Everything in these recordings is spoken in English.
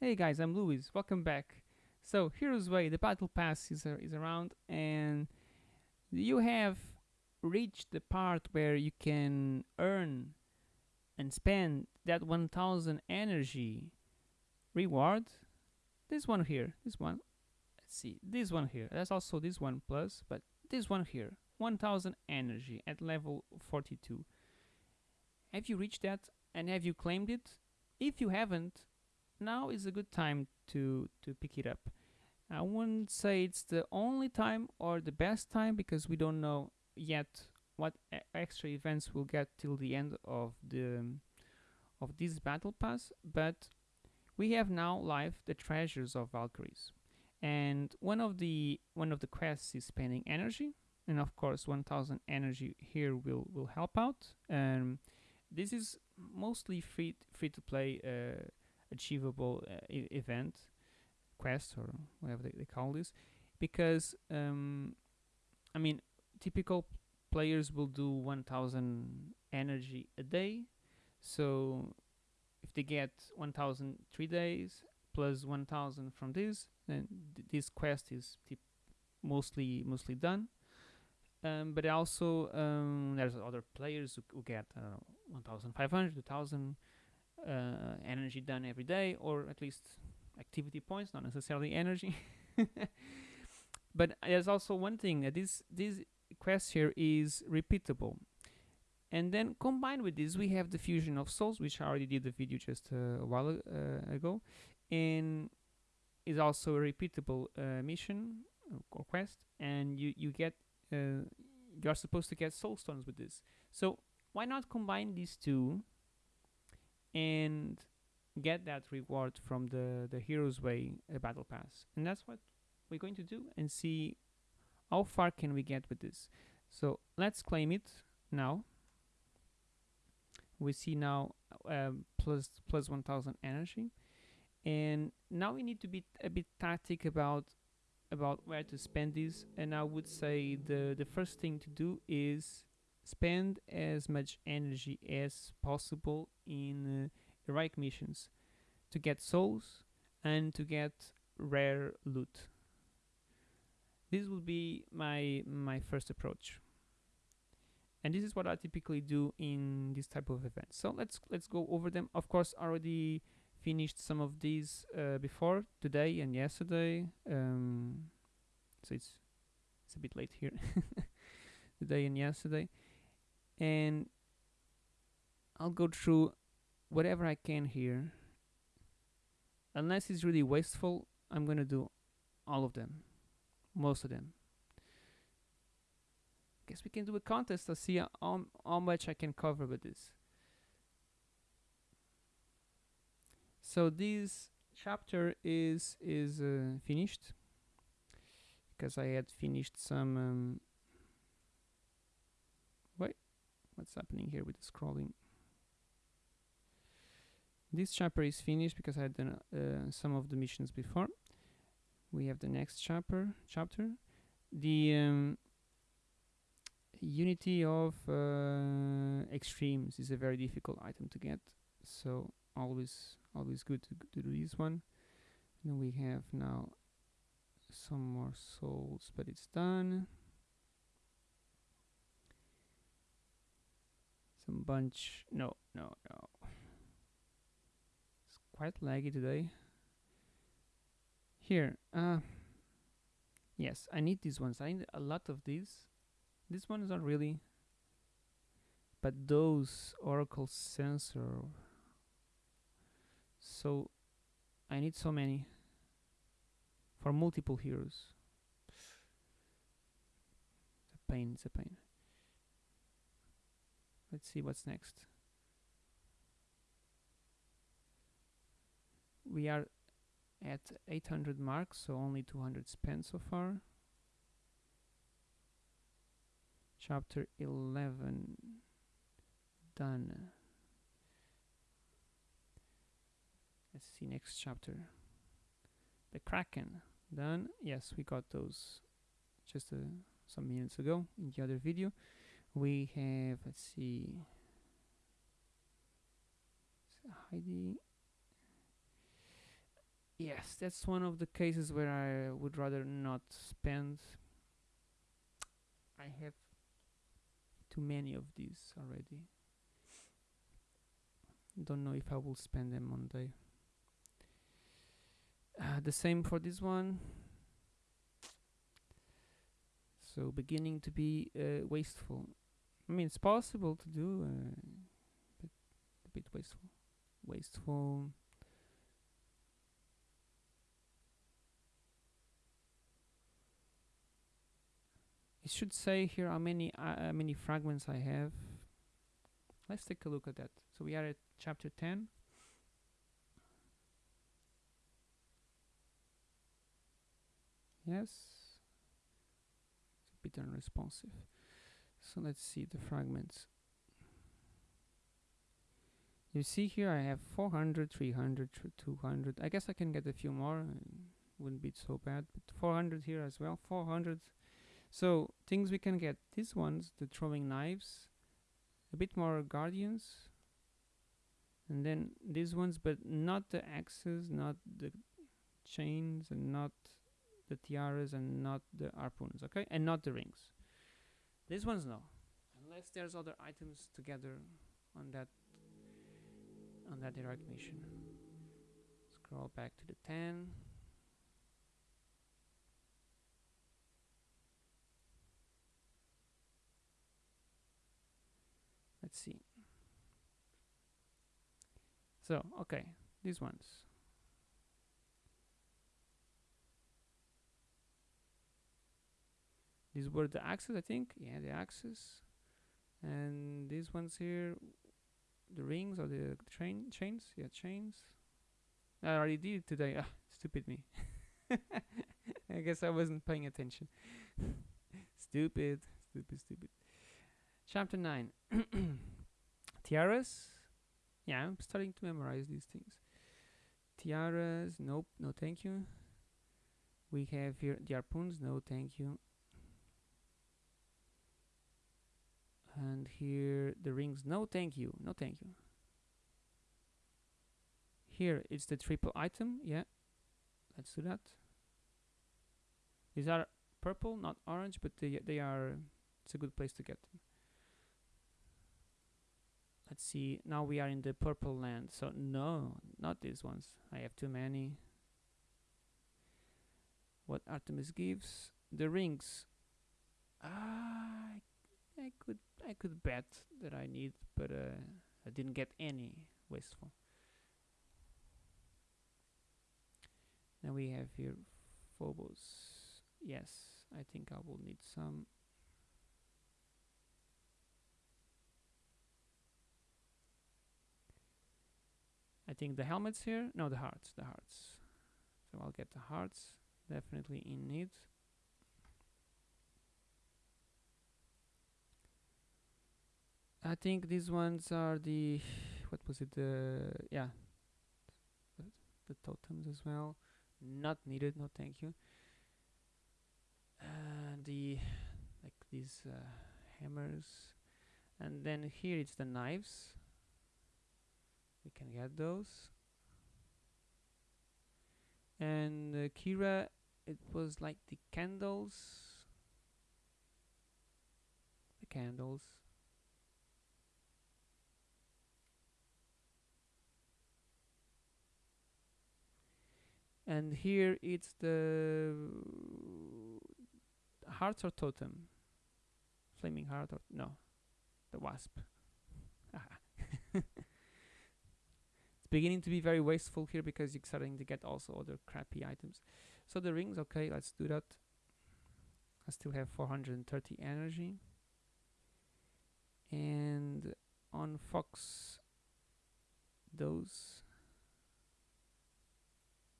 Hey guys, I'm Luis. Welcome back. So Heroes Way, the battle pass is, uh, is around, and you have reached the part where you can earn and spend that 1000 energy reward. This one here, this one. Let's see, this one here. That's also this one plus, but this one here, 1000 energy at level 42. Have you reached that and have you claimed it? If you haven't, now is a good time to to pick it up. I wouldn't say it's the only time or the best time because we don't know yet what extra events we'll get till the end of the of this battle pass, but we have now live the treasures of Valkyries, and one of the one of the quests is spending energy, and of course 1000 energy here will will help out. Um, this is mostly free free to play uh, achievable uh, event quest or whatever they, they call this because um, I mean typical players will do 1000 energy a day. So if they get 1000 three days plus 1000 from this then th this quest is mostly mostly done. Um, but also um, there's other players who, who get I don't know 1500 2000 uh, energy done every day or at least activity points not necessarily energy. But there's also one thing that this this quest here is repeatable. And then combined with this we have the fusion of souls which I already did the video just uh, a while uh, ago and is also a repeatable uh, mission or quest and you you get uh, you're supposed to get soul stones with this. So why not combine these two and get that reward from the the hero's way uh, battle pass. And that's what we're going to do and see how far can we get with this. So let's claim it now. We see now um, plus plus 1000 energy. And now we need to be a bit tactic about about where to spend this. And I would say the the first thing to do is spend as much energy as possible in uh, heroic missions to get souls and to get rare loot. This will be my my first approach. And this is what I typically do in this type of events so let's let's go over them. Of course already finished some of these uh, before today and yesterday. Um, so it's it's a bit late here. Today and yesterday and I'll go through whatever I can here. Unless it's really wasteful I'm gonna do all of them. Most of them. Guess we can do a contest to see how, how much I can cover with this. So this chapter is is uh, finished. Because I had finished some um, what's happening here with the scrolling. This chapter is finished because I had done uh, some of the missions before. We have the next chapter chapter. The um, unity of uh, extremes is a very difficult item to get so always always good to, to do this one. Then we have now some more souls but it's done some bunch no no no. It's quite laggy today. Here uh yes I need these ones. I need a lot of these. This one is not really but those oracle sensor. So I need so many for multiple heroes. It's a pain it's a pain let's see what's next. We are at 800 marks so only 200 spent so far. Chapter 11 done. Let's see next chapter. The kraken. Done. Yes we got those just uh, some minutes ago in the other video we have let's see Heidi yes, that's one of the cases where I would rather not spend. I have too many of these already. Don't know if I will spend them one day. Uh, the same for this one. So beginning to be uh, wasteful. I mean, it's possible to do, uh, but a bit wasteful. Wasteful. It should say here how many uh, how many fragments I have. Let's take a look at that. So we are at chapter 10. Yes. It's a bit unresponsive. So let's see the fragments. You see here I have 400, 300, 200. I guess I can get a few more. Uh, wouldn't be so bad. But 400 here as well. 400. So things we can get. These ones, the throwing knives. A bit more guardians. And then these ones, but not the axes, not the chains, and not the tiaras, and not the harpoons, okay? And not the rings. These ones, no. Unless there's other items together on that on that heroic mission. Scroll back to the 10. Let's see. So, okay, these ones. These were the axes, I think. Yeah, the axes. And these ones here, the rings or the chain chains. Yeah, chains. I already did it today. Ah, stupid me. I guess I wasn't paying attention. stupid, stupid, stupid. Chapter 9. Tiaras. Yeah, I'm starting to memorize these things. Tiaras. Nope, no thank you. We have here the harpoons. No thank you. And here the rings. No thank you. No thank you. Here it's the triple item. Yeah. Let's do that. These are purple not orange but they, they are it's a good place to get them. Let's see. Now we are in the purple land. So no not these ones. I have too many. What Artemis gives? The rings ah, I could I could bet that I need, but uh, I didn't get any wasteful. Now we have here Phobos. Yes, I think I will need some. I think the helmets here, no the hearts, the hearts. So I'll get the hearts, definitely in need. I think these ones are the what was it the yeah. The, totems as well. Not needed no thank you. And the like these uh, hammers. And then here it's the knives. We can get those. And uh, Kira it was like the candles. The candles and here it's the hearts or totem? Flaming heart or no the wasp. It's beginning to be very wasteful here because you're starting to get also other crappy items. So the rings okay let's do that. I still have 430 energy. And on Fox those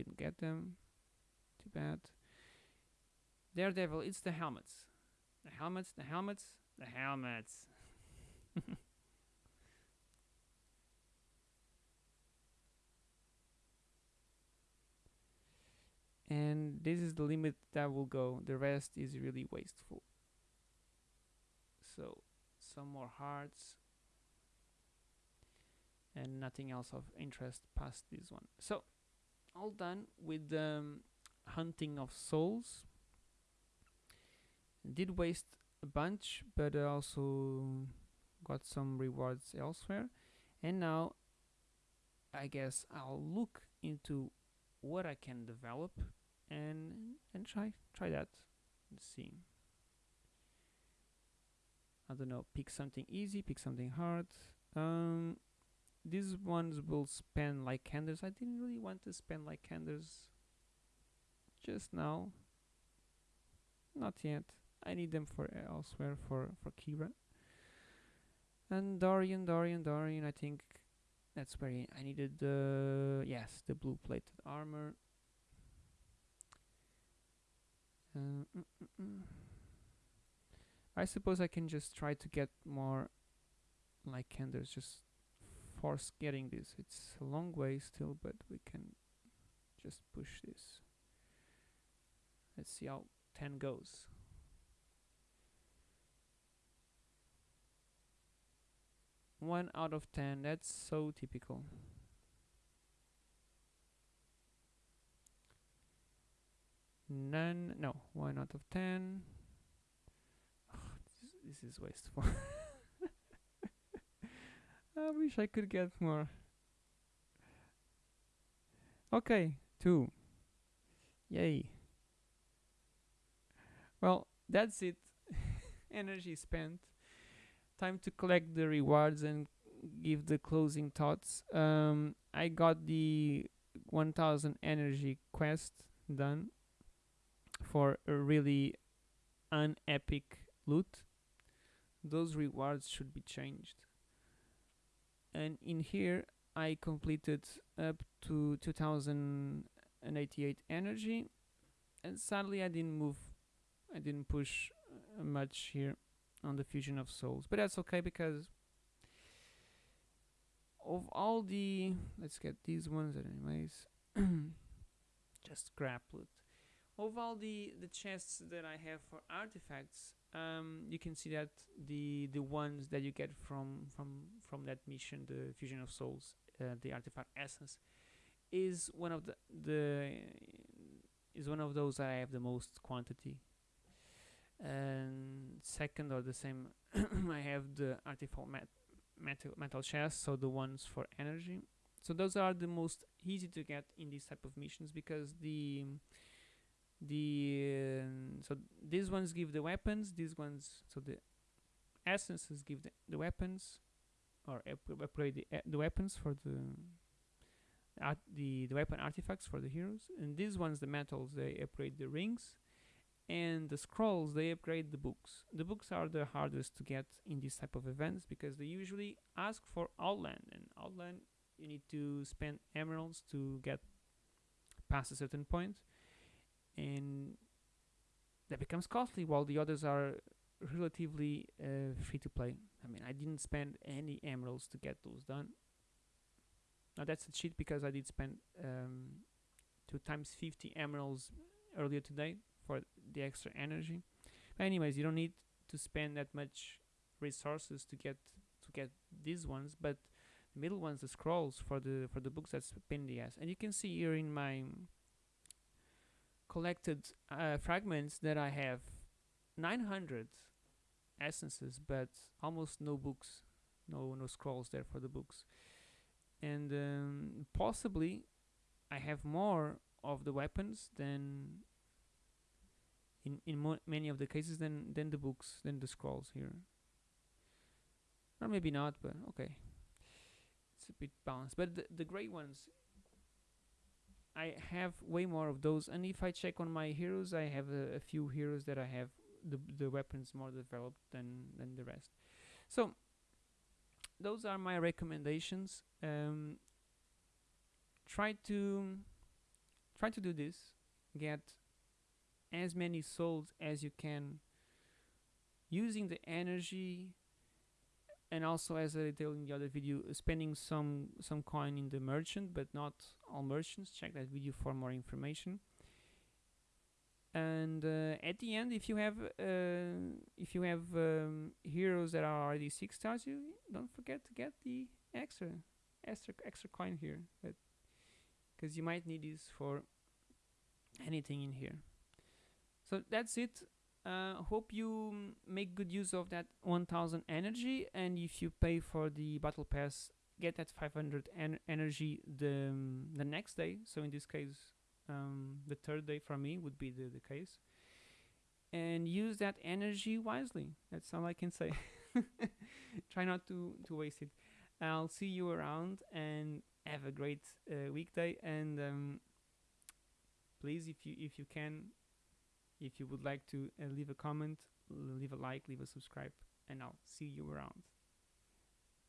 didn't get them. Too bad. Daredevil, it's the helmets. The helmets, the helmets, the helmets. and this is the limit that will go. The rest is really wasteful. So, some more hearts. And nothing else of interest past this one. So, all done with the um, hunting of souls. Did waste a bunch, but I also got some rewards elsewhere. And now I guess I'll look into what I can develop and and try try that and see. I don't know, pick something easy, pick something hard. Um, these ones will spend like candles. I didn't really want to spend like candles. just now. Not yet. I need them for elsewhere for for Kira. And Dorian, Dorian, Dorian. I think that's where I needed the yes the blue plated armor. Uh, mm, mm, mm. I suppose I can just try to get more like Lycanders, just force getting this. It's a long way still, but we can just push this. Let's see how 10 goes. One out of 10, that's so typical. None, no, one out of 10. this, this is wasteful. I wish I could get more. Okay, two. Yay. Well, that's it. Energy spent. Time to collect the rewards and give the closing thoughts. Um, I got the 1000 energy quest done for a really unepic loot. Those rewards should be changed and in here I completed up to 2088 energy. And sadly I didn't move I didn't push uh, much here on the fusion of souls. But that's okay because of all the let's get these ones anyways just grab loot of all the the chests that I have for artifacts um, you can see that the the ones that you get from from from that mission, the fusion of souls, uh, the artifact essence, is one of the the is one of those I have the most quantity. And second, or the same, I have the artifact met metal metal chest, so the ones for energy. So those are the most easy to get in these type of missions because the the uh, so these ones give the weapons these ones so the essences give the, the weapons or upgrade the, uh, the weapons for the art the the weapon artifacts for the heroes and these ones the metals they upgrade the rings and the scrolls they upgrade the books. The books are the hardest to get in this type of events because they usually ask for outland and outland you need to spend emeralds to get past a certain point and that becomes costly while the others are relatively uh, free to play. I mean, I didn't spend any emeralds to get those done. Now that's a cheat because I did spend um, two times 50 emeralds earlier today for the extra energy. But anyways, you don't need to spend that much resources to get to get these ones, but the middle ones, the scrolls for the for the books, that's pain in the ass. And you can see here in my collected uh, fragments that I have 900 essences but almost no books no no scrolls there for the books. And um, possibly I have more of the weapons than in in many of the cases than than the books than the scrolls here. Or maybe not but okay. It's a bit balanced. But the, the gray ones I have way more of those and if I check on my heroes I have a, a, few heroes that I have the, the weapons more developed than, than the rest. So those are my recommendations. Um, try to try to do this. Get as many souls as you can. Using the energy and also as I detailed in the other video spending some some coin in the merchant but not all merchants. Check that video for more information. And uh, at the end if you have uh, if you have um, heroes that are already six stars you don't forget to get the extra extra extra coin here. Because you might need this for anything in here. So that's it uh, hope you make good use of that 1000 energy and if you pay for the battle pass get that 500 en- energy the um, the next day. So in this case um, the third day for me would be the, the case. And use that energy wisely. That's all i can say. Try not to to waste it. I'll see you around and have a great uh, weekday. And um, please if you if you can if you would like to uh, leave a comment leave a like leave a subscribe and i'll see you around.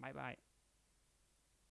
Bye bye